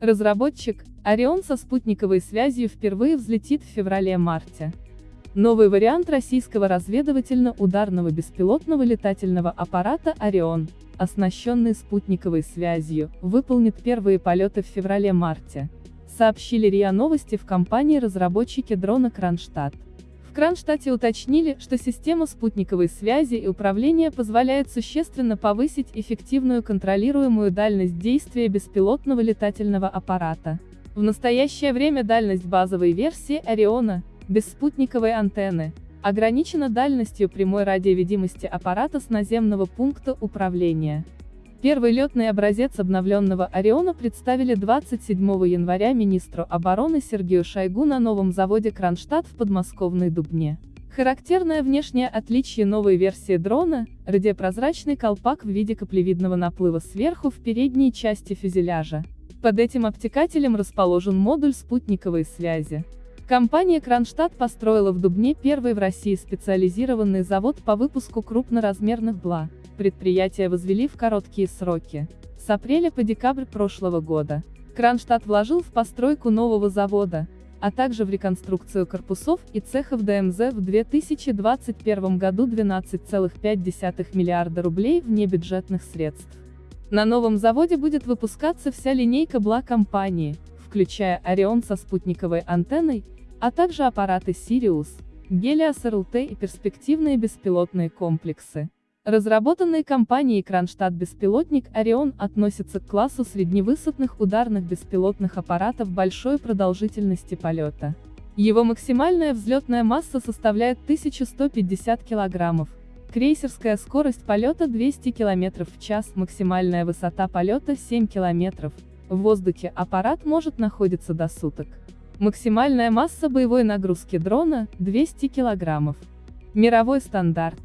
Разработчик, Орион со спутниковой связью впервые взлетит в феврале-марте. Новый вариант российского разведывательно-ударного беспилотного летательного аппарата «Орион», оснащенный спутниковой связью, выполнит первые полеты в феврале-марте, сообщили РИА Новости в компании-разработчике дрона Кронштадт. Кронштадте уточнили, что система спутниковой связи и управления позволяет существенно повысить эффективную контролируемую дальность действия беспилотного летательного аппарата. В настоящее время дальность базовой версии «Ориона» без спутниковой антенны, ограничена дальностью прямой радиовидимости аппарата с наземного пункта управления. Первый летный образец обновленного «Ориона» представили 27 января министру обороны Сергею Шойгу на новом заводе Кронштадт в подмосковной Дубне. Характерное внешнее отличие новой версии дрона – радиопрозрачный колпак в виде каплевидного наплыва сверху в передней части фюзеляжа. Под этим обтекателем расположен модуль спутниковой связи. Компания Кронштадт построила в Дубне первый в России специализированный завод по выпуску крупноразмерных БЛА. Предприятие возвели в короткие сроки. С апреля по декабрь прошлого года. Кронштадт вложил в постройку нового завода, а также в реконструкцию корпусов и цехов ДМЗ в 2021 году 12,5 миллиарда рублей внебюджетных средств. На новом заводе будет выпускаться вся линейка БЛА компании, включая Орион со спутниковой антенной, а также аппараты Sirius, Helios RLT и перспективные беспилотные комплексы. Разработанный компанией Кронштадт беспилотник Орион относится к классу средневысотных ударных беспилотных аппаратов большой продолжительности полета. Его максимальная взлетная масса составляет 1150 килограммов, крейсерская скорость полета 200 км в час, максимальная высота полета 7 км, в воздухе аппарат может находиться до суток. Максимальная масса боевой нагрузки дрона – 200 кг. Мировой стандарт.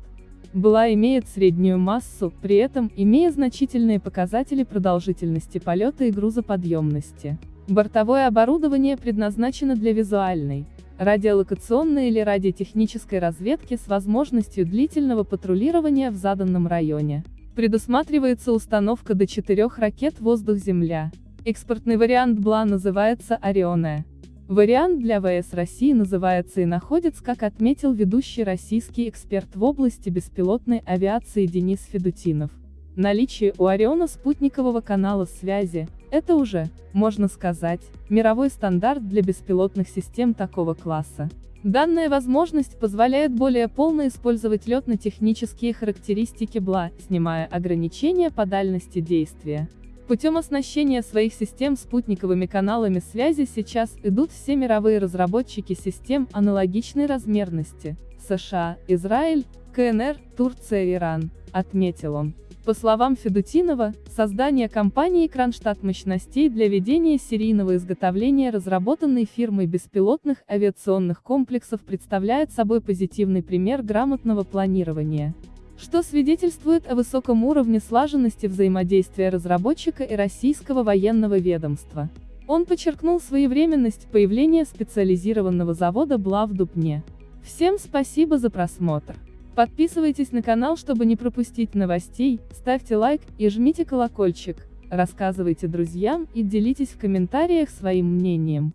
БЛА имеет среднюю массу, при этом, имея значительные показатели продолжительности полета и грузоподъемности. Бортовое оборудование предназначено для визуальной, радиолокационной или радиотехнической разведки с возможностью длительного патрулирования в заданном районе. Предусматривается установка до четырех ракет «Воздух-Земля». Экспортный вариант БЛА называется «Орионе». Вариант для ВС России называется и находится, как отметил ведущий российский эксперт в области беспилотной авиации Денис Федутинов. Наличие у Ориона спутникового канала связи – это уже, можно сказать, мировой стандарт для беспилотных систем такого класса. Данная возможность позволяет более полно использовать летно-технические характеристики БЛА, снимая ограничения по дальности действия. Путем оснащения своих систем спутниковыми каналами связи сейчас идут все мировые разработчики систем аналогичной размерности – США, Израиль, КНР, Турция Иран, отметил он. По словам Федутинова, создание компании Кронштадт мощностей для ведения серийного изготовления разработанной фирмой беспилотных авиационных комплексов представляет собой позитивный пример грамотного планирования что свидетельствует о высоком уровне слаженности взаимодействия разработчика и российского военного ведомства. Он подчеркнул своевременность появления специализированного завода БЛА в Дубне. Всем спасибо за просмотр. Подписывайтесь на канал, чтобы не пропустить новостей, ставьте лайк и жмите колокольчик, рассказывайте друзьям и делитесь в комментариях своим мнением.